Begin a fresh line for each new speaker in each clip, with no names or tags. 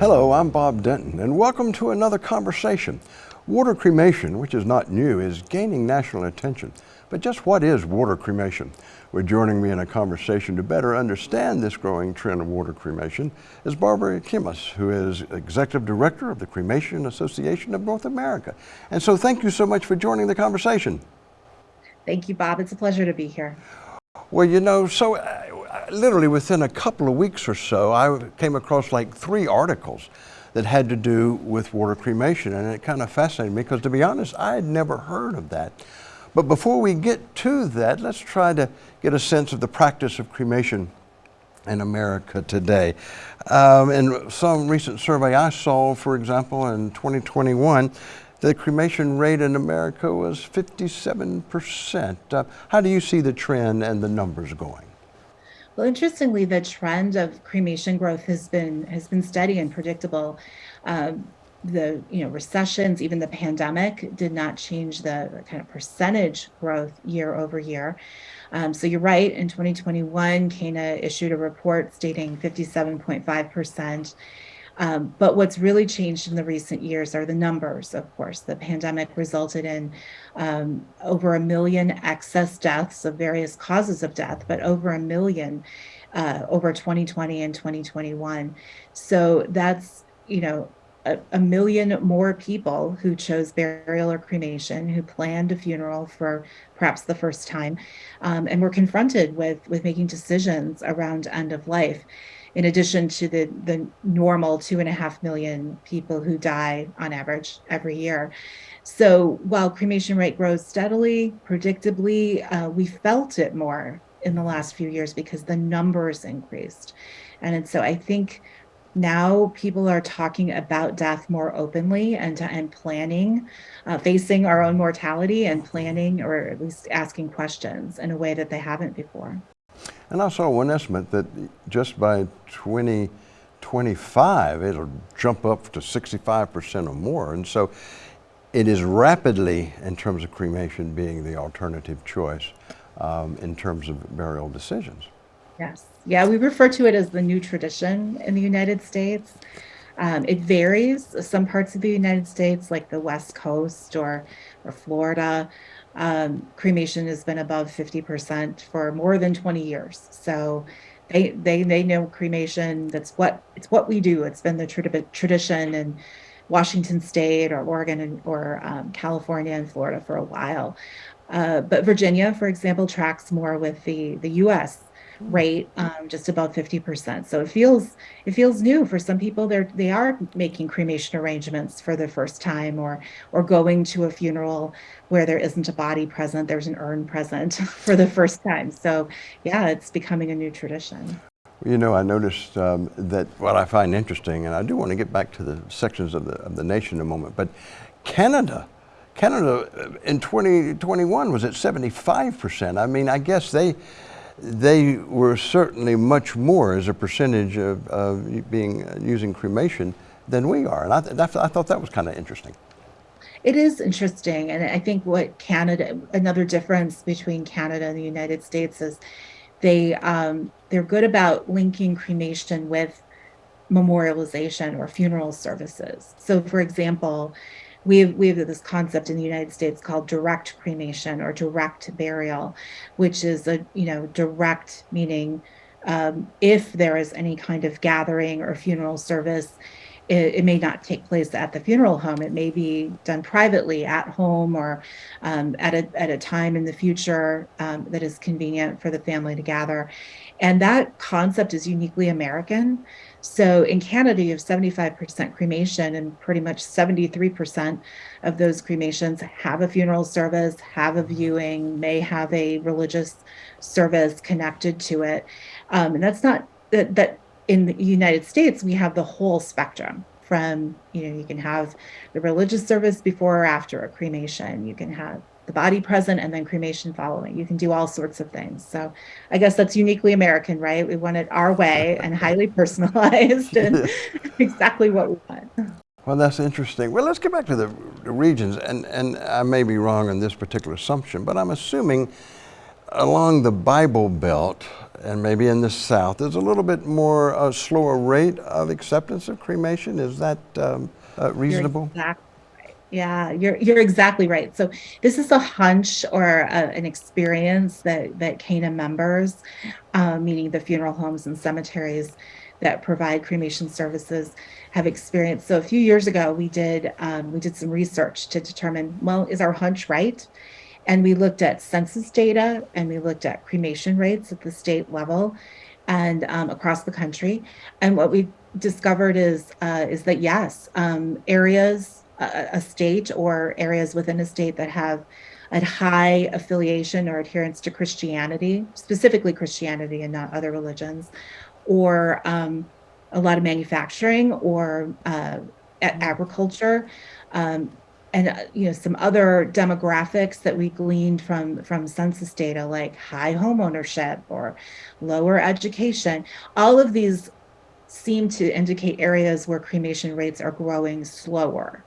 Hello, I'm Bob Denton, and welcome to another conversation. Water cremation, which is not new, is gaining national attention. But just what is water cremation? Well, joining me in a conversation to better understand this growing trend of water cremation is Barbara Kemmis, who is Executive Director of the Cremation Association of North America. And so thank you so much for joining the conversation.
Thank you, Bob. It's a pleasure to be here.
Well, you know, so literally within a couple of weeks or so, I came across like three articles that had to do with water cremation, and it kind of fascinated me because, to be honest, I had never heard of that. But before we get to that, let's try to get a sense of the practice of cremation in America today. Um, in some recent survey I saw, for example, in 2021, the cremation rate in America was 57%. Uh, how do you see the trend and the numbers going?
Well, interestingly, the trend of cremation growth has been has been steady and predictable. Um, the you know recessions, even the pandemic, did not change the kind of percentage growth year over year. Um, so you're right. In 2021, CANA issued a report stating 57.5 percent um, but what's really changed in the recent years are the numbers, of course. The pandemic resulted in um, over a million excess deaths of various causes of death, but over a million uh, over 2020 and 2021. So that's, you know, a, a, million more people who chose burial or cremation, who planned a funeral for perhaps the first time, um, and were confronted with with making decisions around end of life in addition to the, the normal two and a half million people who die on average every year. So while cremation rate grows steadily, predictably, uh, we felt it more in the last few years because the numbers increased. And so I think now people are talking about death more openly and, and planning, uh, facing our own mortality and planning or at least asking questions in a way that they haven't before.
And I saw one estimate that just by 2025, it'll jump up to 65% or more. And so it is rapidly, in terms of cremation, being the alternative choice um, in terms of burial decisions.
Yes. Yeah, we refer to it as the new tradition in the United States. Um, it varies. Some parts of the United States, like the West Coast or, or Florida, um, cremation has been above 50% for more than 20 years. So they, they, they know cremation, that's what, it's what we do. It's been the tradition in Washington State or Oregon and, or um, California and Florida for a while. Uh, but Virginia, for example, tracks more with the, the US rate um, just about 50%. So it feels it feels new for some people. They're they are making cremation arrangements for the first time or or going to a funeral where there isn't a body present, there's an urn present for the first time. So yeah, it's becoming a new tradition.
You know, I noticed um, that what I find interesting, and I do want to get back to the sections of the, of the nation in a moment, but Canada, Canada uh, in 2021 was at 75%. I mean, I guess they, they were certainly much more as a percentage of, of being using cremation than we are. And I, th I thought that was kind of interesting.
It is interesting. And I think what Canada, another difference between Canada and the United States is they, um, they're good about linking cremation with memorialization or funeral services. So for example, we have, we have this concept in the United States called direct cremation or direct burial, which is a, you know, direct meaning um, if there is any kind of gathering or funeral service, it, it, may not take place at the funeral home. It may be done privately at home or um, at, a, at a time in the future um, that is convenient for the family to gather. And that concept is uniquely American. So in Canada, you have 75% cremation and pretty much 73% of those cremations have a funeral service, have a viewing, may have a religious service connected to it. Um, and that's not that, that in the United States, we have the whole spectrum from, you know, you can have the religious service before or after a cremation. You can have the body present and then cremation following. You can do all sorts of things. So I guess that's uniquely American, right? We want it our way and highly personalized and exactly what we want.
Well, that's interesting. Well, let's get back to the, the regions. And, and I may be wrong in this particular assumption, but I'm assuming along the Bible Belt, and maybe in the South, there's a little bit more uh, slower rate of acceptance of cremation. Is that um, uh, reasonable?
Exactly right. Yeah, you're you're exactly right. So this is a hunch or a, an experience that that CANA members, uh, meaning the funeral homes and cemeteries that provide cremation services, have experienced. So a few years ago, we did um, we did some research to determine well, is our hunch right? And we looked at census data and we looked at cremation rates at the state level and um, across the country. And what we discovered is uh, is that yes, um, areas, a, a state or areas within a state that have a high affiliation or adherence to Christianity, specifically Christianity and not other religions, or um, a lot of manufacturing or uh, agriculture, um, and uh, you know some other demographics that we gleaned from from census data like high home ownership or lower education. All of these seem to indicate areas where cremation rates are growing slower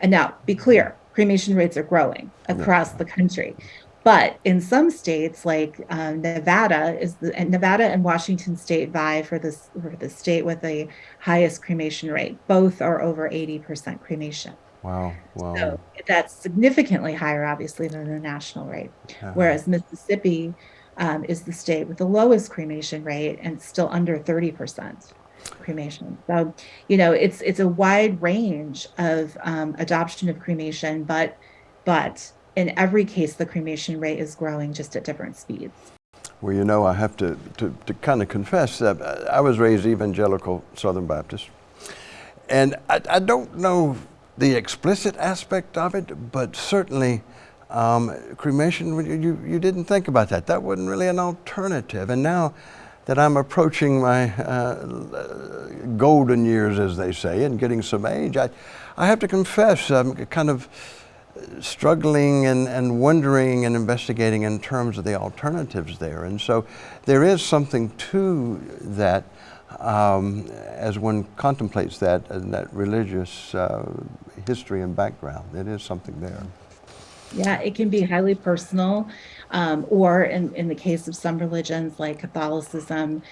and now be clear cremation rates are growing across the country but in some states like um, nevada is the and nevada and washington state vie for this for the state with the highest cremation rate both are over 80% cremation
Wow, wow.
so that's significantly higher, obviously, than the national rate.
Uh-huh.
Whereas Mississippi um, is the state with the lowest cremation rate and still under 30% cremation. So, you know, it's it's a wide range of um, adoption of cremation, but but in every case, the cremation rate is growing just at different speeds.
Well, you know, I have to, to, to kind of confess that I was raised evangelical Southern Baptist. And I, I don't know the explicit aspect of it, but certainly um, cremation, you, you didn't think about that. That wasn't really an alternative. And now that I'm approaching my uh, golden years, as they say, and getting some age, I, I have to confess I'm kind of struggling and, and wondering and investigating in terms of the alternatives there. And so there is something to that um, as one contemplates that and that religious uh, history and background. It is something there.
Yeah, it can be highly personal, um, or in, in the case of some religions like Catholicism,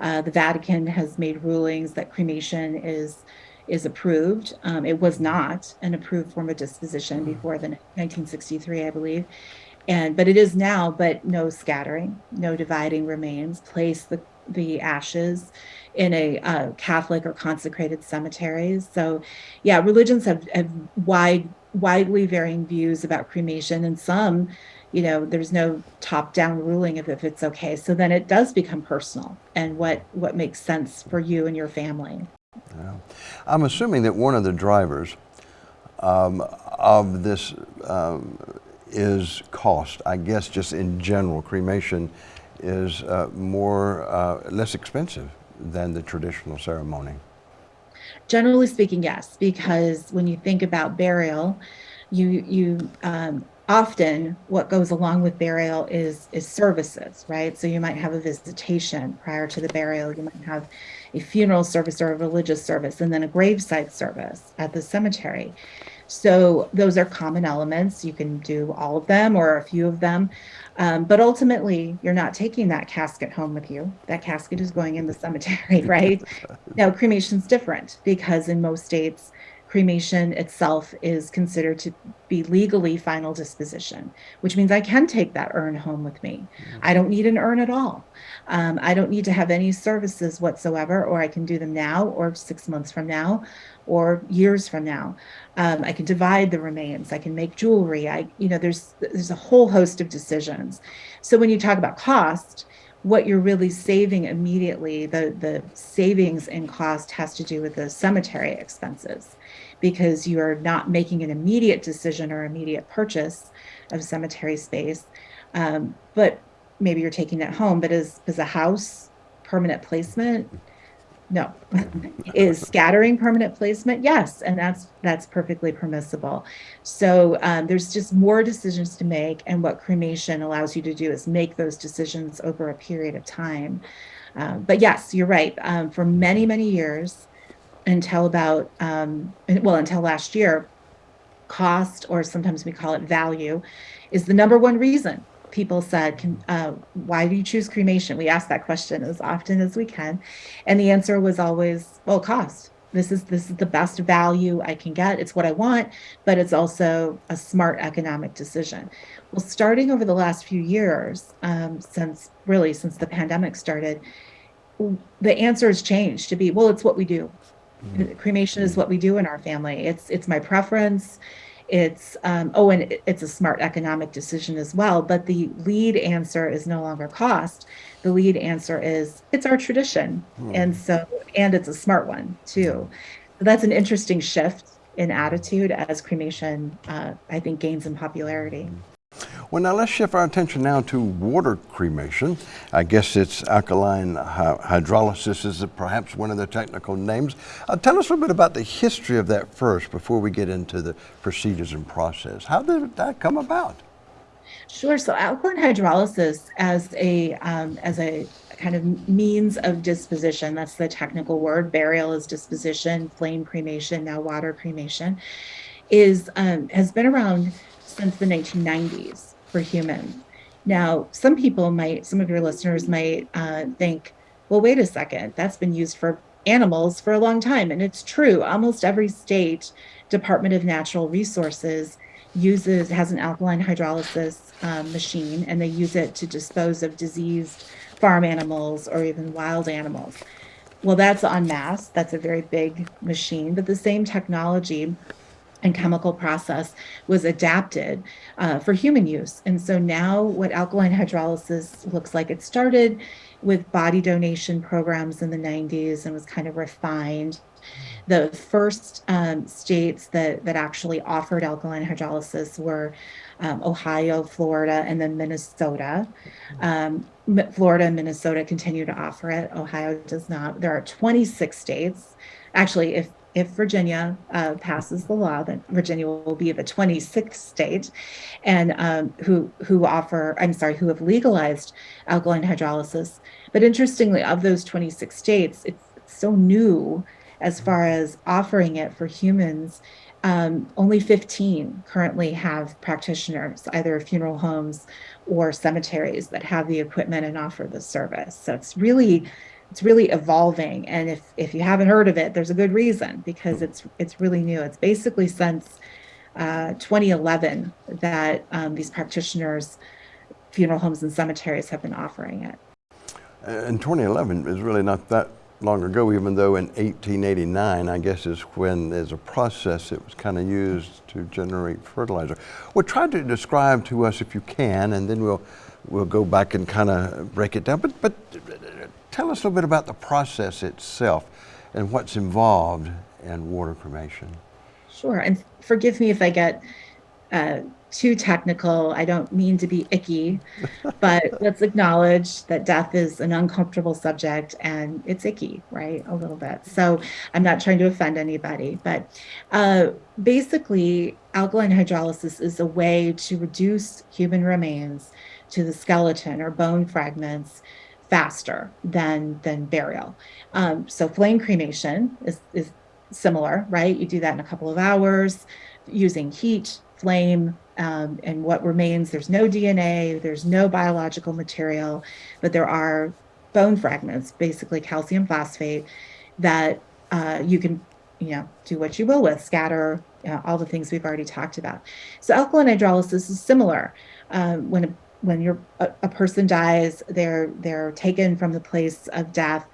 uh, the Vatican has made rulings that cremation is is approved. Um, it was not an approved form of disposition before the 1963, I believe, and but it is now. But no scattering, no dividing remains. Place the the ashes in a uh, Catholic or consecrated cemeteries. So, yeah, religions have, have wide, widely varying views about cremation, and some, you know, there's no top-down ruling of if it's okay. So then it does become personal and what what makes sense for you and your family.
Yeah. I'm assuming that one of the drivers um, of this um, is cost. I guess just in general, cremation is uh, more uh, less expensive than the traditional ceremony?
Generally speaking, yes, because when you think about burial, you you um, often what goes along with burial is is services, right? So you might have a visitation prior to the burial. You might have a funeral service or a religious service, and then a graveside service at the cemetery. So those are common elements. You can do all of them or a few of them. Um, but ultimately, you're not taking that casket home with you. That casket is going in the cemetery, right? now, cremation's different because in most states, cremation itself is considered to be legally final disposition, which means I can take that urn home with me. Mm-hmm. I don't need an urn at all. Um, I don't need to have any services whatsoever, or I can do them now, or six months from now, or years from now. Um, I can divide the remains. I can make jewelry. I, you know, there's there's a whole host of decisions. So when you talk about cost, what you're really saving immediately, the, the savings in cost has to do with the cemetery expenses because you are not making an immediate decision or immediate purchase of cemetery space. Um, but maybe you're taking it home, but is, is a house permanent placement? No. is scattering permanent placement? Yes, and that's that's perfectly permissible. So um, there's just more decisions to make, and what cremation allows you to do is make those decisions over a period of time. Um, but yes, you're right. Um, for many many years, until about um, well until last year, cost or sometimes we call it value, is the number one reason people said, can, uh, why do you choose cremation? We asked that question as often as we can. And the answer was always, well, cost. This is this is the best value I can get. It's what I want, but it's also a smart economic decision. Well, starting over the last few years, um, since really since the pandemic started, the answer has changed to be, well, it's what we do. Mm-hmm. Cremation is what we do in our family. It's it's my preference. It's um, oh, and it's a smart economic decision as well. But the lead answer is no longer cost. The lead answer is it's our tradition, mm. and so and it's a smart one too. So that's an interesting shift in attitude as cremation, uh, I think, gains in popularity.
Well, now let's shift our attention now to water cremation. I guess it's alkaline hydrolysis is perhaps one of the technical names. Uh, tell us a little bit about the history of that first before we get into the procedures and process. How did that come about?
Sure. So alkaline hydrolysis as a um, as a kind of means of disposition. That's the technical word. Burial is disposition. Flame cremation, now water cremation, is um, has been around since the 1990s for humans. Now, some people might, some of your listeners might uh, think, well, wait a second, that's been used for animals for a long time. And it's true. Almost every state Department of Natural Resources uses, has an alkaline hydrolysis um, machine, and they use it to dispose of diseased farm animals or even wild animals. Well, that's en masse. That's a very big machine, but the same technology and chemical process was adapted uh, for human use. And so now what alkaline hydrolysis looks like, it started with body donation programs in the 90s and was kind of refined. The first um, states that, that actually offered alkaline hydrolysis were um, Ohio, Florida, and then Minnesota. Um, Florida and Minnesota continue to offer it. Ohio does not. There are 26 states. Actually, if if Virginia uh, passes the law, then Virginia will be the 26th state, and um, who who offer I'm sorry who have legalized alkaline hydrolysis. But interestingly, of those 26 states, it's so new as far as offering it for humans. Um, only 15 currently have practitioners, either funeral homes or cemeteries, that have the equipment and offer the service. So it's really it's really evolving and if if you haven't heard of it there's a good reason because it's it's really new. It's basically since uh, 2011 that um, these practitioners funeral homes and cemeteries have been offering it.
In 2011 is really not that long ago even though in 1889 i guess is when as a process it was kind of used to generate fertilizer. Well try to describe to us if you can and then we'll we'll go back and kind of break it down. But but Tell us a little bit about the process itself and what's involved in water cremation.
Sure, and forgive me if I get uh, too technical. I don't mean to be icky, but let's acknowledge that death is an uncomfortable subject and it's icky, right? A little bit. So I'm not trying to offend anybody, but uh, basically, alkaline hydrolysis is a way to reduce human remains to the skeleton or bone fragments faster than than burial. Um, so flame cremation is, is similar, right? You do that in a couple of hours using heat, flame, um, and what remains. There's no DNA, there's no biological material, but there are bone fragments, basically calcium phosphate, that uh, you can, you know, do what you will with, scatter, all the things we've already talked about. So alkaline hydrolysis is similar. Um, when a when you're a, a, person dies, they're they're taken from the place of death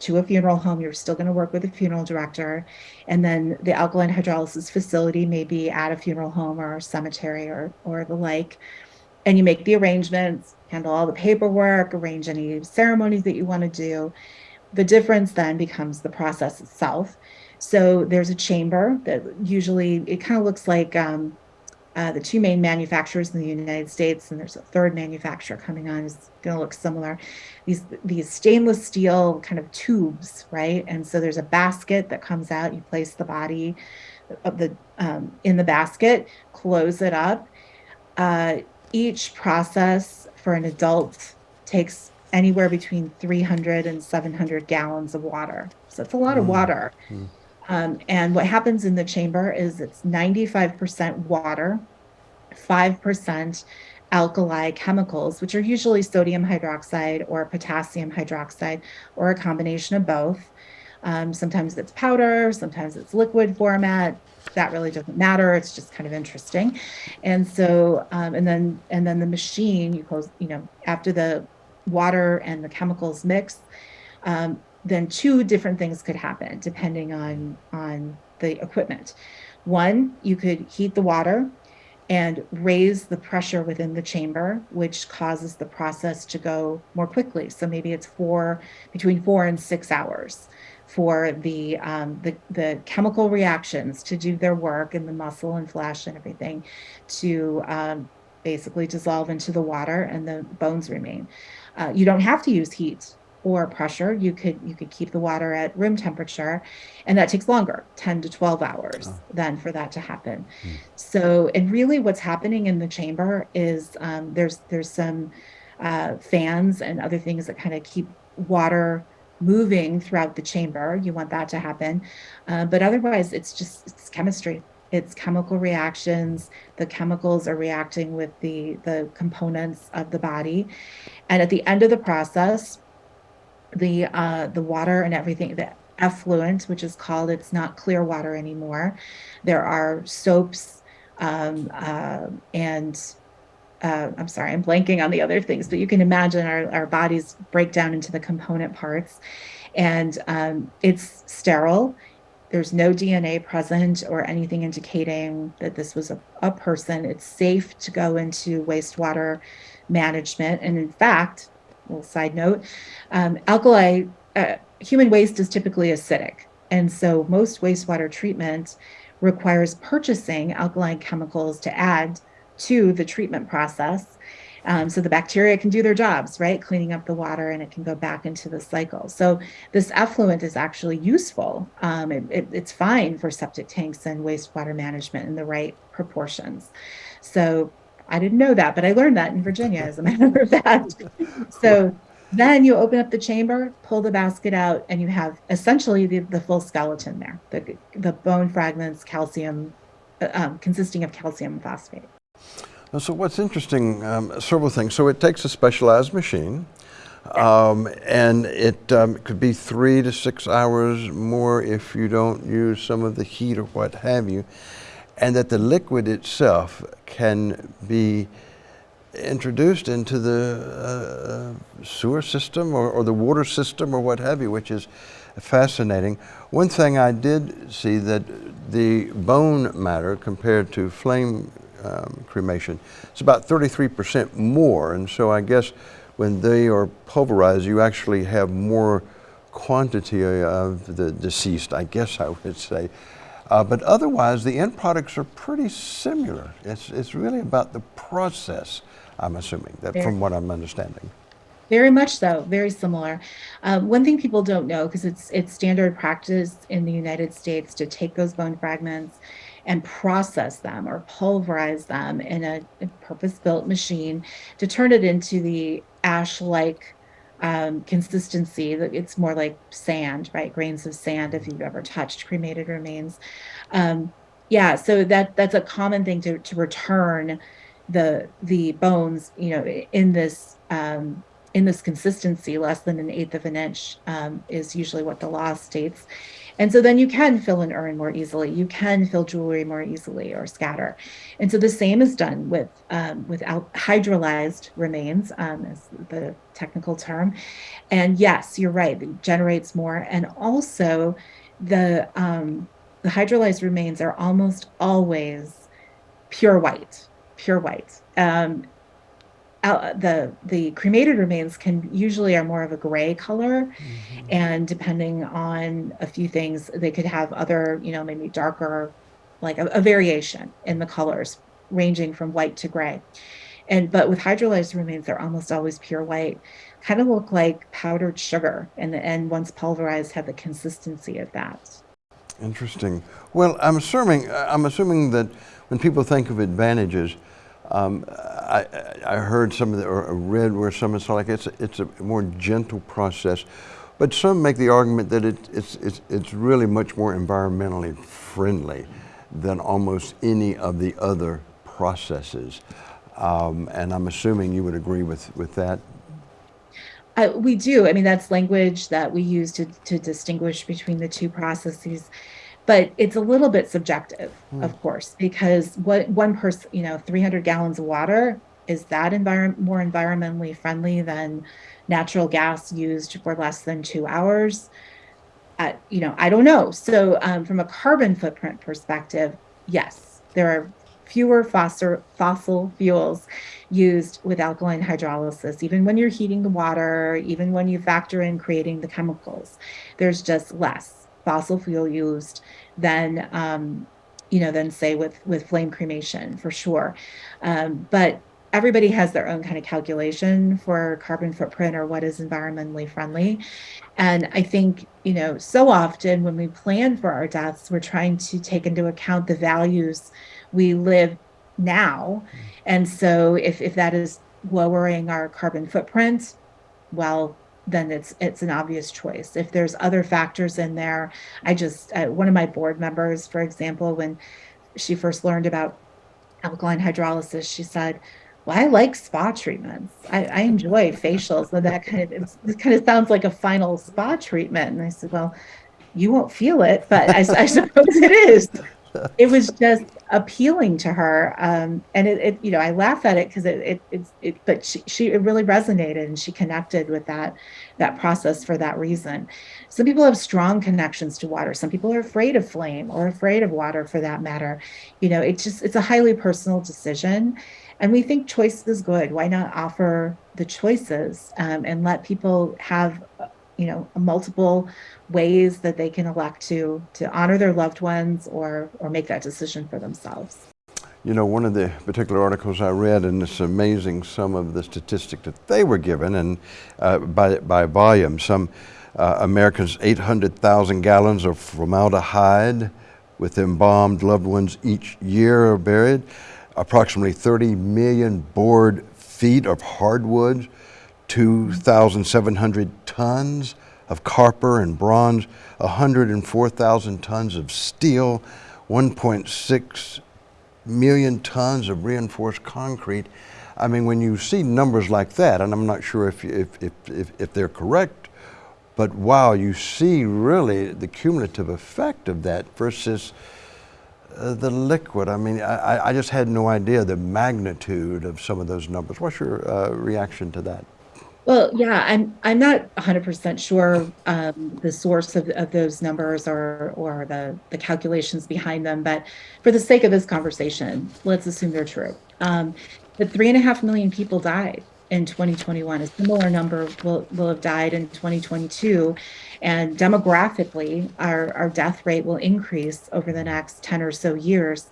to a funeral home. You're still going to work with a funeral director, and then the alkaline hydrolysis facility may be at a funeral home or cemetery or or the like, and you make the arrangements, handle all the paperwork, arrange any ceremonies that you want to do. The difference then becomes the process itself. So there's a chamber that usually it kind of looks like. Um, uh, the two main manufacturers in the United States, and there's a third manufacturer coming on is going to look similar. These these stainless steel kind of tubes, right? And so there's a basket that comes out. You place the body of the um, in the basket, close it up. Uh, each process for an adult takes anywhere between 300 and 700 gallons of water. So it's a lot mm. of water. Mm. Um, and what happens in the chamber is it's 95% water, 5% alkali chemicals, which are usually sodium hydroxide or potassium hydroxide or a combination of both. Um, sometimes it's powder, sometimes it's liquid format. That really doesn't matter. It's just kind of interesting. And so, um, and then, and then the machine, you close, you know, after the water and the chemicals mix, um, then two different things could happen depending on, on the equipment. One, you could heat the water and raise the pressure within the chamber, which causes the process to go more quickly. So maybe it's four, between four and six hours for the, um, the, the chemical reactions to do their work in the muscle and flesh and everything to um, basically dissolve into the water and the bones remain. Uh, you don't have to use heat or pressure. You could you could keep the water at room temperature, and that takes longer, 10 to 12 hours, oh. then for that to happen. Hmm. So, and really, what's happening in the chamber is um, there's there's some uh, fans and other things that kind of keep water moving throughout the chamber. You want that to happen, uh, but otherwise, it's just it's chemistry. It's chemical reactions. The chemicals are reacting with the the components of the body, and at the end of the process, the uh, the water and everything, the effluent, which is called, it's not clear water anymore. There are soaps um, uh, and uh, I'm sorry, I'm blanking on the other things, but you can imagine our, our bodies break down into the component parts and um, it's sterile. There's no DNA present or anything indicating that this was a, a person. It's safe to go into wastewater management. And in fact, little side note, um, alkali, uh, human waste is typically acidic. And so most wastewater treatment requires purchasing alkaline chemicals to add to the treatment process. Um, so the bacteria can do their jobs, right? Cleaning up the water and it can go back into the cycle. So this effluent is actually useful. Um, it, it, it's fine for septic tanks and wastewater management in the right proportions. So I didn't know that, but I learned that in Virginia, as a matter of fact. So then you open up the chamber, pull the basket out, and you have essentially the, the full skeleton there, the, the bone fragments, calcium, uh, um, consisting of calcium phosphate.
So what's interesting, um, several things. So it takes a specialized machine, um, and it um, could be three to six hours more if you don't use some of the heat or what have you and that the liquid itself can be introduced into the uh, sewer system or, or, the water system or what have you, which is fascinating. One thing I did see that the bone matter compared to flame um, cremation, it's about 33% more. And so I guess when they are pulverized, you actually have more quantity of the deceased, I guess I would say. Uh, but otherwise, the end products are pretty similar. It's, it's really about the process, I'm assuming, that from what I'm understanding.
Very much so, very similar. Um, one thing people don't know, because it's, it's standard practice in the United States to take those bone fragments and process them or pulverize them in a, a purpose-built machine to turn it into the ash-like um, consistency. It's more like sand, right? Grains of sand if you've ever touched cremated remains. Um, yeah, so that that's a common thing to, to return the the bones, you know, in this um, in this consistency, less than an eighth of an inch um, is usually what the law states. And so then you can fill an urn more easily. You can fill jewelry more easily or scatter. And so the same is done with um, with hydrolyzed remains, um, as the technical term. And yes, you're right, it generates more. And also the, um, the hydrolyzed remains are almost always pure white, pure white. Um, uh, the the cremated remains can usually are more of a gray color. Mm-hmm. and depending on a few things they could have other you know maybe darker like a, a, variation in the colors ranging from white to gray. And but with hydrolyzed remains they're almost always pure white. Kind of look like powdered sugar and and once pulverized have the consistency of that.
Interesting. Well i'm assuming i'm assuming that when people think of advantages um, I, I, heard some of the, or read where someone said like it's it's a more gentle process, but some make the argument that it, it's, it's, it's really much more environmentally friendly than almost any of the other processes. Um, and I'm assuming you would agree with, with that.
We do. I mean, that's language that we use to, to distinguish between the two processes. But it's a little bit subjective,
Hmm.
of course, because what one person, you know, 300 gallons of water, is that environment more environmentally friendly than natural gas used for less than two hours? Uh, you know, I don't know. So, um, from a carbon footprint perspective, yes, there are fewer fossil fossil fuels used with alkaline hydrolysis. Even when you're heating the water, even when you factor in creating the chemicals, there's just less fossil fuel used than um, you know than say with with flame cremation for sure. Um, but everybody has their own kind of calculation for carbon footprint or what is environmentally friendly. And I think, you know, so often when we plan for our deaths, we're trying to take into account the values we live now. And so if, if that is lowering our carbon footprint, well, then it's it's an obvious choice. If there's other factors in there, I just one of my board members, for example, when she first learned about alkaline hydrolysis, she said, well, I like spa treatments. I, I enjoy facials. And that kind of, it kind of sounds like a final spa treatment. And I said, well, you won't feel it, but I, I suppose it is. It was just appealing to her. Um, and it, it, you know, I laugh at it because it, it, it's, it, but she, she, it really resonated and she connected with that, that process for that reason. Some people have strong connections to water. Some people are afraid of flame or afraid of water for that matter. You know, it's just, it's a highly personal decision. And we think choice is good. Why not offer the choices um, and let people have, you know, multiple ways that they can elect to to honor their loved ones or or make that decision for themselves.
You know, one of the particular articles I read, and it's amazing some of the statistics that they were given, and uh, by, by volume, some uh, Americans 800,000 gallons of formaldehyde with embalmed loved ones each year are buried approximately 30 million board feet of hardwoods, 2,700 tons of copper and bronze, 104,000 tons of steel, 1.6 million tons of reinforced concrete. I mean, when you see numbers like that, and I'm not sure if, if, if, if, if they're correct, but wow, you see really the cumulative effect of that versus uh, the liquid, I mean, I, I just had no idea the magnitude of some of those numbers. What's your uh, reaction to that?
Well, yeah, I'm I'm not 100% sure um, the source of, of those numbers or or the the calculations behind them, but for the sake of this conversation, let's assume they're true. Um, three and a half million people died in 2021. A similar number will, will have died in 2022. And demographically, our, our death rate will increase over the next 10 or so years.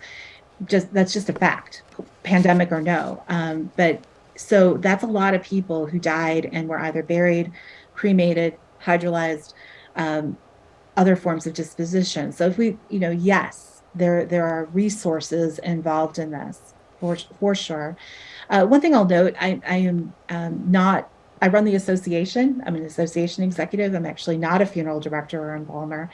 Just that's just a fact, pandemic or no. Um, but so that's a lot of people who died and were either buried, cremated, hydrolyzed, um, other forms of disposition. So if we, you know, yes, there there are resources involved in this for for sure. Uh, one thing I'll note, I, I am um, not, I run the association. I'm an association executive. I'm actually not a funeral director or embalmer.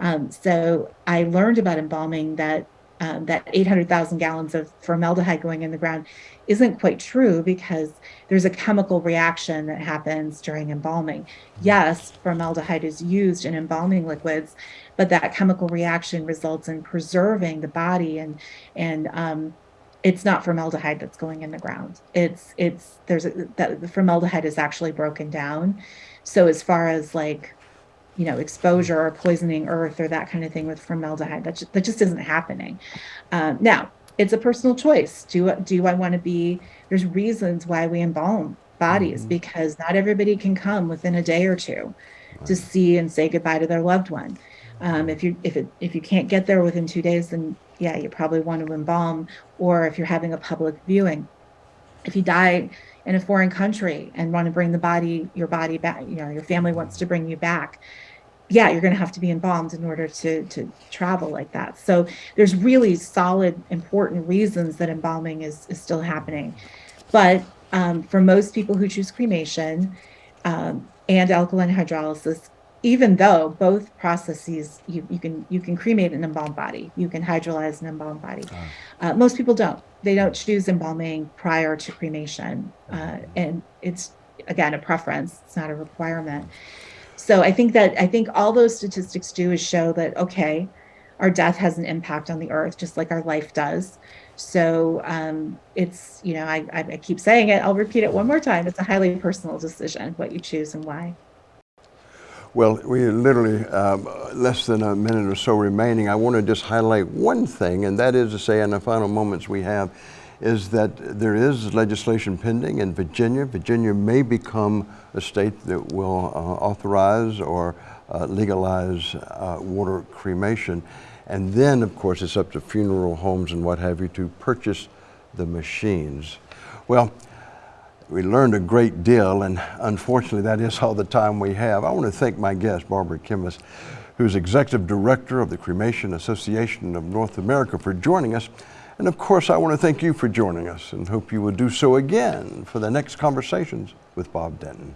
Um, so I learned about embalming that um, that 800,000 gallons of formaldehyde going in the ground isn't quite true because there's a chemical reaction that happens during embalming. Yes, formaldehyde is used in embalming liquids, but that chemical reaction results in preserving the body and and um, it's not formaldehyde that's going in the ground. It's it's there's a, that the formaldehyde is actually broken down. So as far as like you know exposure or poisoning earth or that kind of thing with formaldehyde, that just, that just isn't happening. Um, now it's a personal choice. Do do I want to be? There's reasons why we embalm bodies mm-hmm. because not everybody can come within a day or two right. to see and say goodbye to their loved one. Um, if you if it if you can't get there within two days, then yeah, you probably want to embalm, or if you're having a public viewing. If you die in a foreign country and want to bring the body, your body back, you know, your family wants to bring you back, yeah, you're going to have to be embalmed in order to to travel like that. So there's really solid, important reasons that embalming is is still happening. But um, for most people who choose cremation um, and alkaline hydrolysis, even though both processes you, you can you can cremate an embalmed body, you can hydrolyze an embalmed body. Uh, most people don't. They don't choose embalming prior to cremation, uh, and it's again a preference. It's not a requirement. So I think that I think all those statistics do is show that okay, our death has an impact on the earth just like our life does. So um, it's you know I, I keep saying it. I'll repeat it one more time. It's a highly personal decision what you choose and why.
Well, we're literally um, less than a minute or so remaining. I want to just highlight one thing, and that is to say, in the final moments we have, is that there is legislation pending in Virginia. Virginia may become a state that will uh, authorize or uh, legalize uh, water cremation. And then, of course, it's up to funeral homes and what have you to purchase the machines. Well, we learned a great deal, and unfortunately, that is all the time we have. I want to thank my guest, Barbara Kemmis, who's Executive Director of the Cremation Association of North America, for joining us. And of course, I want to thank you for joining us and hope you will do so again for the next Conversations with Bob Denton.